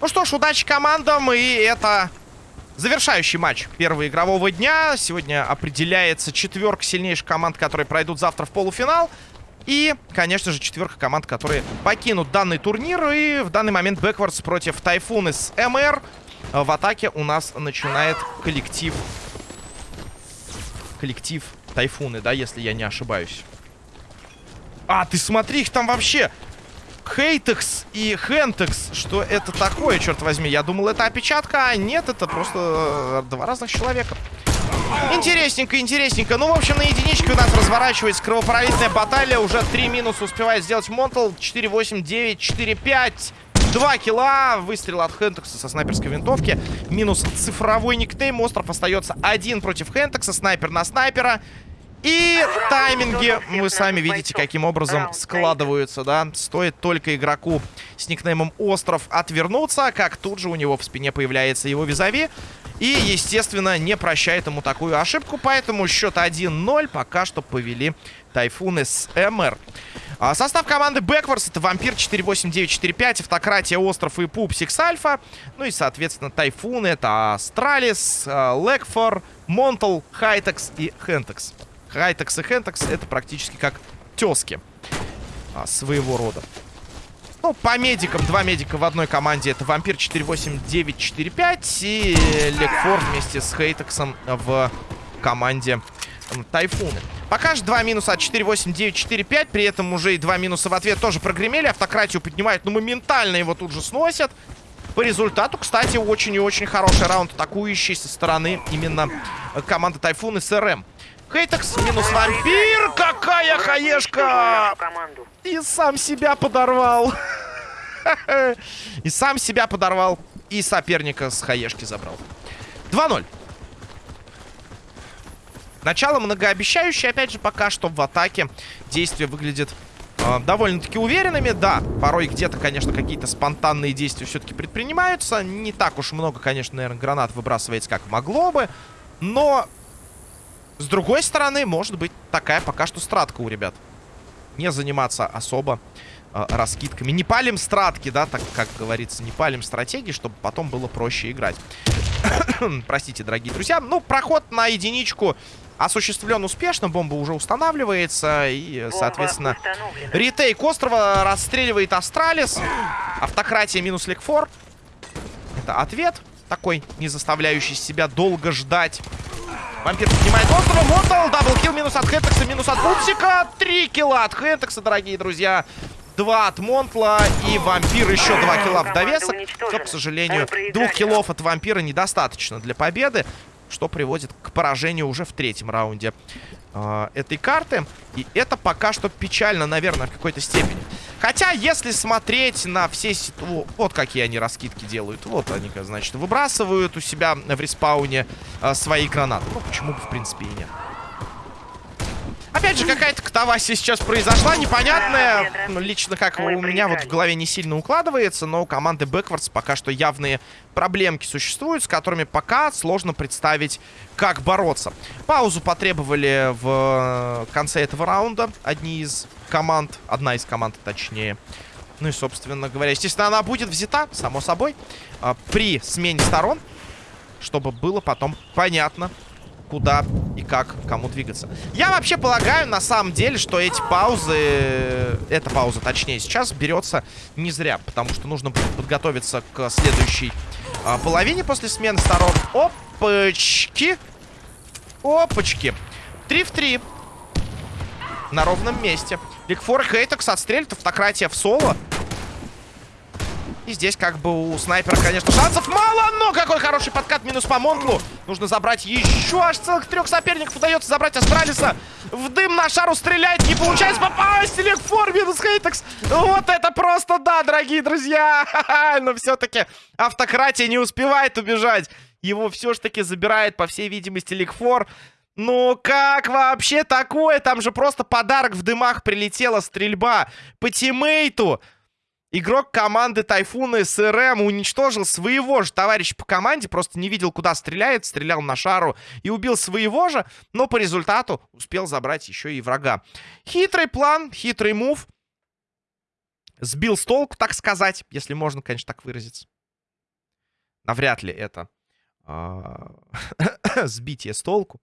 Ну что ж, удачи командам, и это завершающий матч первого игрового дня. Сегодня определяется четверка сильнейших команд, которые пройдут завтра в полуфинал. И, конечно же, четверка команд, которые покинут данный турнир. И в данный момент Бэквардс против Тайфун из МР. В атаке у нас начинает коллектив... Коллектив Тайфуны, да, если я не ошибаюсь. А, ты смотри, их там вообще... Хейтекс и Хентекс. Что это такое, черт возьми? Я думал, это опечатка, а нет, это просто э, два разных человека. Интересненько, интересненько. Ну, в общем, на единичке у нас разворачивается кровопролитная баталия. Уже 3 минуса успевает сделать Монтл. 4-8, 9, 4-5. Два килла. Выстрел от Хентекса со снайперской винтовки. Минус цифровой никнейм. Остров остается один против Хентекса. Снайпер на снайпера. И тайминги, вы сами видите, каким образом складываются, да. Стоит только игроку с никнеймом Остров отвернуться, как тут же у него в спине появляется его визави. И, естественно, не прощает ему такую ошибку, поэтому счет 1-0 пока что повели Тайфуны с МР. А, состав команды Backwards это Вампир 48945, Автократия, Остров и Пупсик с Альфа. Ну и, соответственно, Тайфуны это Астралис, Лекфор, Монтал, Хайтекс и Хентекс. Хайтекс и Хентекс это практически как тески а, своего рода. Ну, по медикам, два медика в одной команде. Это Вампир 48945 и Лекфор вместе с Хейтексом в команде Тайфуны. Пока же два минуса от 48945. При этом уже и два минуса в ответ тоже прогремели. Автократию поднимают, но моментально его тут же сносят. По результату, кстати, очень и очень хороший раунд атакующий со стороны именно команды Тайфун и СРМ. Хейтекс минус вампир. Какая хаешка! И сам себя подорвал. И сам себя подорвал. И соперника с хаешки забрал. 2-0. Начало многообещающее. Опять же, пока что в атаке действия выглядят э, довольно-таки уверенными. Да, порой где-то, конечно, какие-то спонтанные действия все-таки предпринимаются. Не так уж много, конечно, наверное, гранат выбрасывается, как могло бы. Но с другой стороны, может быть такая пока что стратка у ребят. Не заниматься особо э, раскидками. Не палим стратки, да, так как говорится. Не палим стратегии, чтобы потом было проще играть. Простите, дорогие друзья. Ну, проход на единичку осуществлен успешно. Бомба уже устанавливается. И, соответственно, retake острова расстреливает Астралис. Автократия минус Лекфор. Это ответ такой, не заставляющий себя долго ждать. Вампир поднимает острова. Мотал. Double kill минус от Хентекса, минус от Пупсика. Три килла от Хентекса, дорогие друзья. Два от Монтла и Вампир еще два килла в довесок. Но, к сожалению, двух киллов от Вампира недостаточно для победы. Что приводит к поражению уже в третьем раунде э, этой карты. И это пока что печально, наверное, в какой-то степени. Хотя, если смотреть на все... Вот какие они раскидки делают. Вот они, значит, выбрасывают у себя в респауне э, свои гранаты. Ну, почему бы, в принципе, и нет. Же, какая-то катавасия сейчас произошла, непонятная. Ну, лично, как у меня вот в голове не сильно укладывается, но у команды Backwards пока что явные проблемки существуют, с которыми пока сложно представить, как бороться. Паузу потребовали в конце этого раунда одни из команд, одна из команд точнее. Ну и, собственно говоря, естественно, она будет взята, само собой, а, при смене сторон, чтобы было потом понятно, куда и как кому двигаться. Я вообще полагаю, на самом деле, что эти паузы, эта пауза, точнее, сейчас берется не зря, потому что нужно будет подготовиться к следующей а, половине после смены сторон. Опачки! Опачки! Три в три. На ровном месте. Ликфор Хейтекс отстрелит автократия в соло. И здесь как бы у снайпера, конечно, шансов мало, но какой хороший подкат минус по Монтлу. Нужно забрать еще аж целых трех соперников. Удается забрать Астралиса. В дым на шару стреляет, не получается попасть. Лекфор минус Хейтекс. Вот это просто да, дорогие друзья. Но все-таки автократия не успевает убежать. Его все-таки забирает, по всей видимости, Ликфор. Ну как вообще такое? Там же просто подарок в дымах прилетела стрельба по тиммейту. Игрок команды Тайфуна СРМ уничтожил своего же товарища по команде, просто не видел, куда стреляет, стрелял на шару и убил своего же, но по результату успел забрать еще и врага. Хитрый план, хитрый мув. Сбил с толку, так сказать, если можно, конечно, так выразиться. навряд ли это а, сбитие с толку.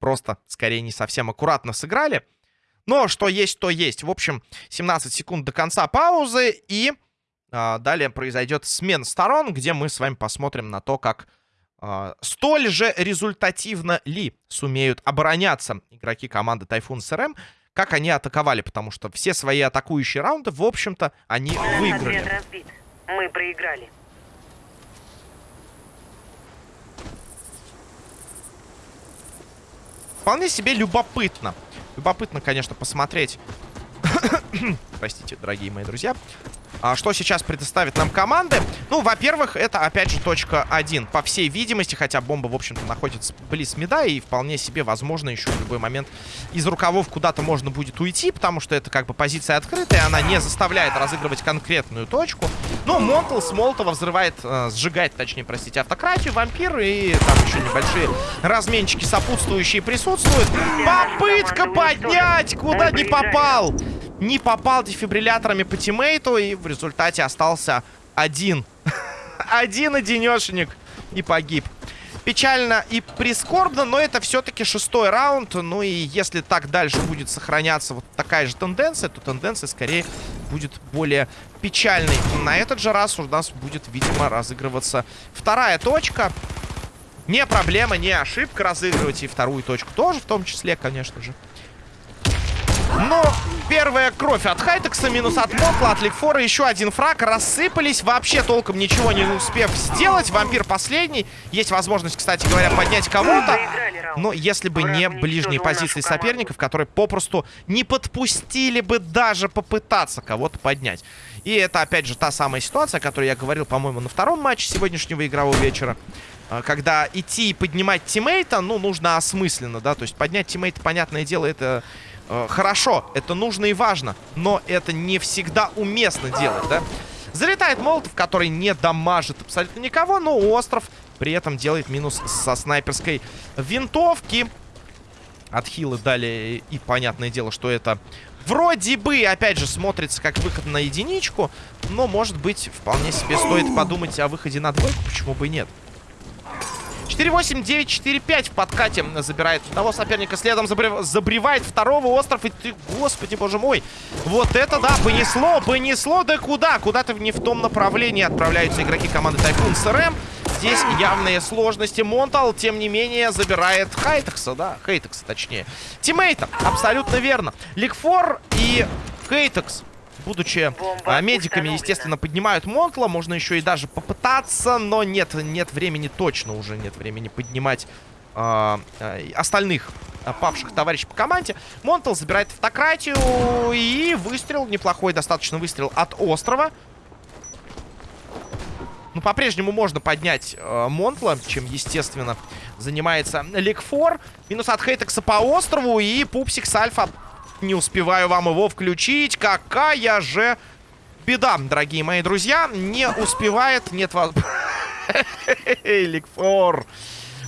Просто, скорее, не совсем аккуратно сыграли. Но что есть, то есть. В общем, 17 секунд до конца паузы. И а, далее произойдет смена сторон, где мы с вами посмотрим на то, как а, столь же результативно ли сумеют обороняться игроки команды Тайфун СРМ, как они атаковали. Потому что все свои атакующие раунды, в общем-то, они выиграли. Мы проиграли. Вполне себе любопытно. Любопытно, конечно, посмотреть. Простите, дорогие мои друзья. А что сейчас предоставит нам команды? Ну, во-первых, это, опять же, точка 1. По всей видимости, хотя бомба, в общем-то, находится близ меда, и вполне себе, возможно, еще в любой момент из рукавов куда-то можно будет уйти, потому что это как бы позиция открытая, она не заставляет разыгрывать конкретную точку. Но Монтл с Молотова взрывает, э, сжигает, точнее, простите, автократию, вампир, и там еще небольшие разменчики сопутствующие присутствуют. Попытка поднять, куда не попал не попал дефибрилляторами по тиммейту и в результате остался один. один одинешенек и погиб. Печально и прискорбно, но это все-таки шестой раунд. Ну и если так дальше будет сохраняться вот такая же тенденция, то тенденция скорее будет более печальной. На этот же раз у нас будет, видимо, разыгрываться вторая точка. Не проблема, не ошибка разыгрывать и вторую точку тоже в том числе, конечно же. Но первая кровь от Хайтекса, минус от Мотла, от Ликфора, еще один фраг. Рассыпались, вообще толком ничего не успев сделать. Вампир последний. Есть возможность, кстати говоря, поднять кого-то. Но если бы не ближние позиции соперников, которые попросту не подпустили бы даже попытаться кого-то поднять. И это, опять же, та самая ситуация, о которой я говорил, по-моему, на втором матче сегодняшнего игрового вечера. А, когда идти и поднимать тиммейта, ну, нужно осмысленно, да. То есть поднять тиммейта, понятное дело, это хорошо, это нужно и важно, но это не всегда уместно делать, да? Залетает Молотов, который не дамажит абсолютно никого, но остров при этом делает минус со снайперской винтовки. Отхилы дали, и понятное дело, что это вроде бы, опять же, смотрится как выход на единичку, но, может быть, вполне себе стоит подумать о выходе на двойку, почему бы и нет. 4-8, 9-4-5 в подкате забирает одного соперника. Следом забрев... забревает второго остров. И ты, господи, боже мой. Вот это да, понесло, понесло. Да куда? Куда-то не в том направлении отправляются игроки команды Тайфун СРМ. Здесь явные сложности. Монтал, тем не менее, забирает Хайтекса, да, Хейтекса точнее. Тиммейта, абсолютно верно. Ликфор и Хейтекс будучи а, медиками, естественно, поднимают Монтла. Можно еще и даже попытаться, но нет, нет времени, точно уже нет времени поднимать а, остальных а, павших товарищей по команде. Монтл забирает автократию и выстрел, неплохой достаточно выстрел от острова. Ну, по-прежнему можно поднять э, Монтла, чем, естественно, занимается Ликфор. Минус от Хейтекса по острову и Пупсик с Альфа не успеваю вам его включить. Какая же беда, дорогие мои друзья. Не успевает. Нет вас... Ликфор.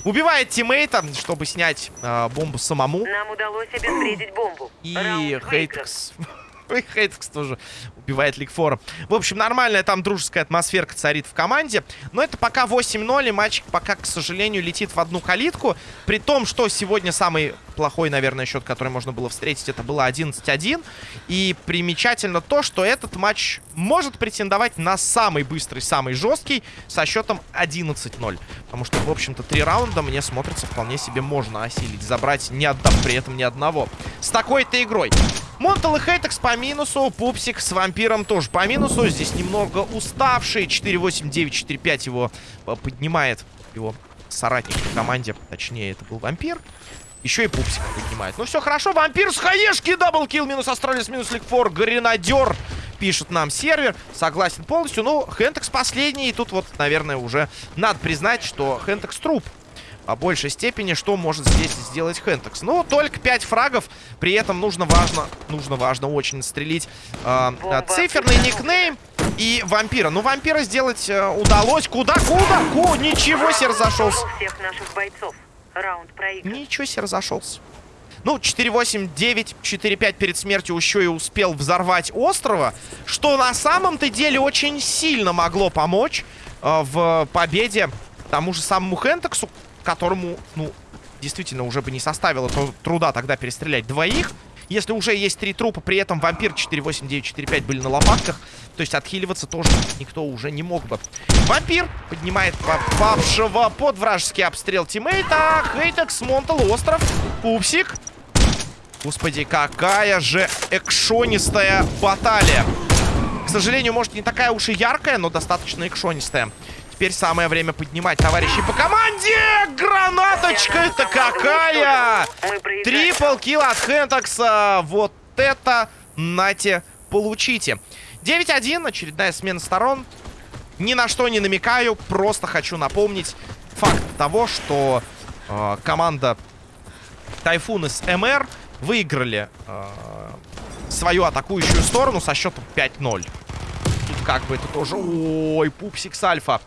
Убивает тиммейта, чтобы снять э, бомбу самому. Нам удалось обезвредить бомбу. И Хейткс... Хейткс тоже убивает Ликфора. В общем, нормальная там дружеская атмосферка царит в команде. Но это пока 8-0, и матч пока, к сожалению, летит в одну калитку. При том, что сегодня самый плохой, наверное, счет, который можно было встретить, это было 11-1. И примечательно то, что этот матч может претендовать на самый быстрый, самый жесткий со счетом 11-0. Потому что, в общем-то, три раунда мне смотрится вполне себе можно осилить. Забрать, не отдав при этом ни одного. С такой-то игрой. Монтал и Хейтекс по минусу. Пупсик с вампиром тоже по минусу. Здесь немного уставший. 4-8, 9-4-5 его э, поднимает его соратник по команде. Точнее, это был вампир. Еще и пупсик поднимает. Ну все хорошо, вампир с хаешки, double kill, минус астралис, минус ликфор, гренадер, пишет нам сервер. Согласен полностью, ну, Хентекс последний, и тут вот, наверное, уже надо признать, что Хентекс труп. По большей степени, что может здесь сделать Хентекс. Ну, только 5 фрагов, при этом нужно важно, нужно важно очень стрелить э, циферный никнейм и вампира. Ну, вампира сделать э, удалось. Куда, куда? Ку, ничего себе разошелся. Ничего себе разошелся. Ну, 4-8, 9, 4-5 перед смертью еще и успел взорвать острова, что на самом-то деле очень сильно могло помочь э, в победе тому же самому Хентексу, которому, ну, действительно уже бы не составило труда тогда перестрелять двоих. Если уже есть три трупа, при этом вампир 48945 были на лопатках, то есть отхиливаться тоже никто уже не мог бы. Вампир поднимает попавшего под вражеский обстрел тиммейта. Хейтекс, Монтал, остров, Пупсик. Господи, какая же экшонистая баталия. К сожалению, может, не такая уж и яркая, но достаточно экшонистая. Теперь самое время поднимать товарищей по команде! Гранаточка это какая! Трипл килл от Хентакса. Вот это, нате, получите. 9-1, очередная смена сторон. Ни на что не намекаю, просто хочу напомнить факт того, что э, команда Тайфун из МР выиграли э, свою атакующую сторону со счетом 5-0. Тут как бы это тоже... Ой, пупсик с альфа.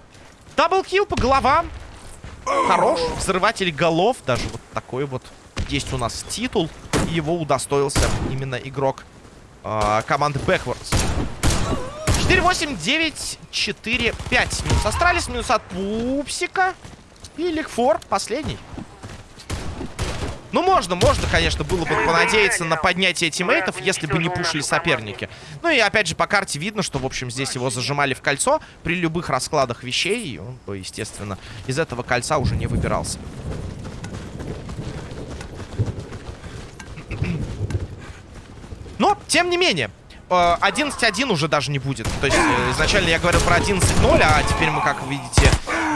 Double kill по головам. Хорош. Взрыватель голов. Даже вот такой вот есть у нас титул. Его удостоился именно игрок э, команды Backwards. 4-8, 9, 4, 5. Минус Астралис, минус от Пупсика. И Ликфор последний. Ну, можно, можно, конечно, было бы понадеяться на поднятие тиммейтов, если бы не пушили соперники. Ну и, опять же, по карте видно, что, в общем, здесь его зажимали в кольцо при любых раскладах вещей. И он бы, естественно, из этого кольца уже не выбирался. Но, тем не менее, 11-1 э, уже даже не будет. То есть, э, изначально я говорил про 11-0, а теперь мы, как видите,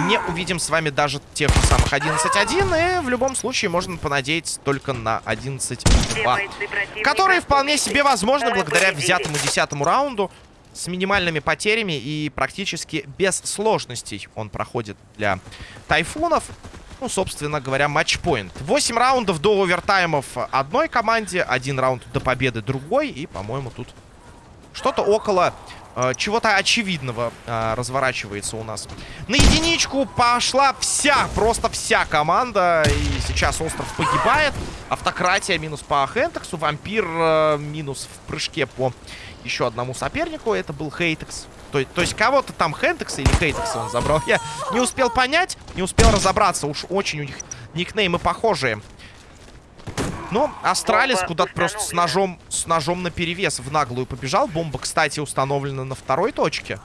не увидим с вами даже тех самых 11-1. И в любом случае можно понадеяться только на 11-2. Которые вполне себе возможны благодаря взятому 10 раунду. С минимальными потерями и практически без сложностей он проходит для тайфунов. Ну, собственно говоря, матчпоинт. 8 раундов до овертаймов одной команде, один раунд до победы другой. И, по-моему, тут что-то около э, чего-то очевидного э, разворачивается у нас. На единичку пошла вся, просто вся команда. И сейчас остров погибает. Автократия минус по Хентексу. Вампир э, минус в прыжке по еще одному сопернику. Это был Хейтекс. То, то есть кого-то там Хентекса или Хейтекса он забрал. Я не успел понять, не успел разобраться. Уж очень у них никнеймы похожие. Но Астралис куда-то просто с ножом, с ножом на перевес в наглую побежал. Бомба, кстати, установлена на второй точке.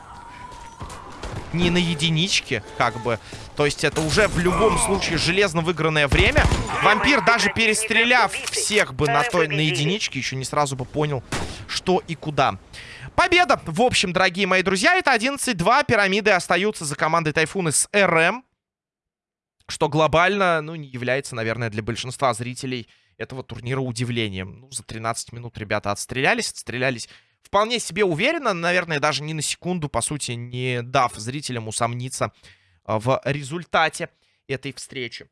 Не на единичке, как бы. То есть это уже в любом случае железно выигранное время. Вампир, даже перестреляв всех бы на той на единичке, еще не сразу бы понял, что и куда. Победа! В общем, дорогие мои друзья, это 11-2. Пирамиды остаются за командой Тайфуны с РМ. Что глобально, ну, не является, наверное, для большинства зрителей этого турнира удивлением. Ну, за 13 минут ребята отстрелялись, отстрелялись вполне себе уверенно, наверное, даже ни на секунду, по сути, не дав зрителям усомниться а, в результате этой встречи.